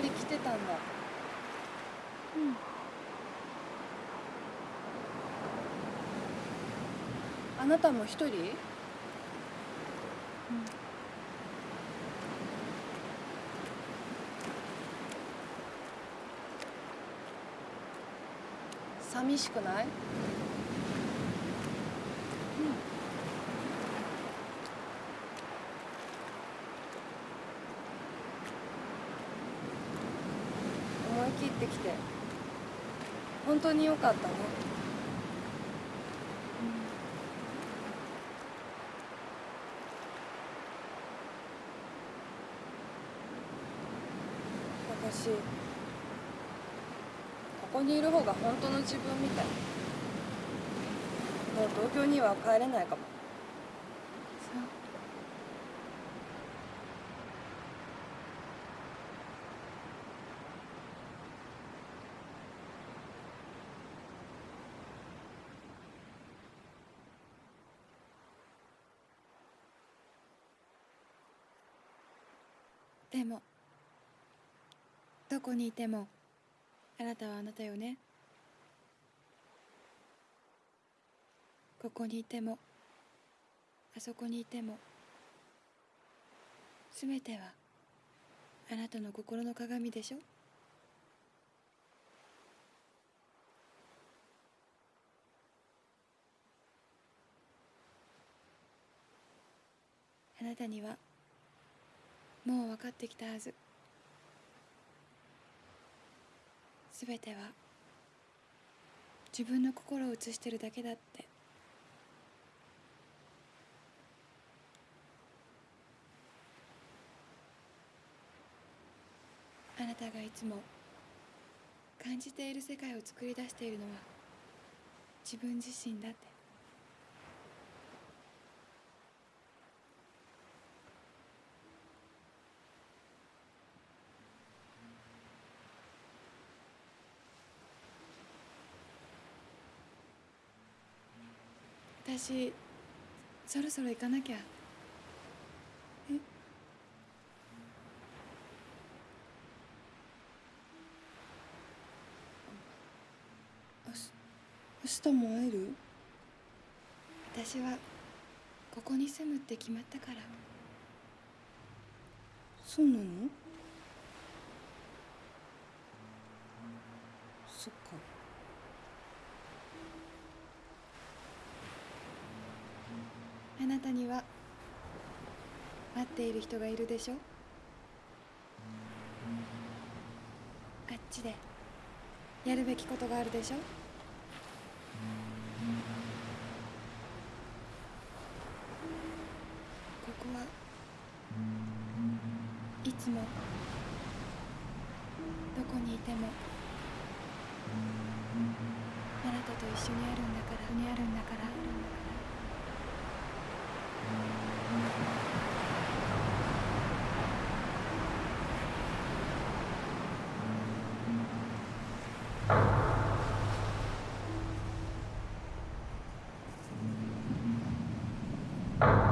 ぱり来てたんだ。うん。あなたも一人？寂しくない？切ってきて。本当によかったね。私ここにいる方が本当の自分みたい。もう東京には帰れないかも。でもどこにいてもあなたはあなたよね。ここにいてもあそこにいてもすべてはあなたの心の鏡でしょ。あなたにはもう分かってきたはず。すべては自分の心を映してるだけだって。あなたがいつも感じている世界を作り出しているのは自分自身だって。私そろそろ行かなきゃ。え？明日も会える？私はここに住むって決まったから。そうなのそっかあなたには待っている人がいるでしょ？あっちでやるべきことがあるでしょ？ここはいつもどこにいてもあなたと一緒にあるん you.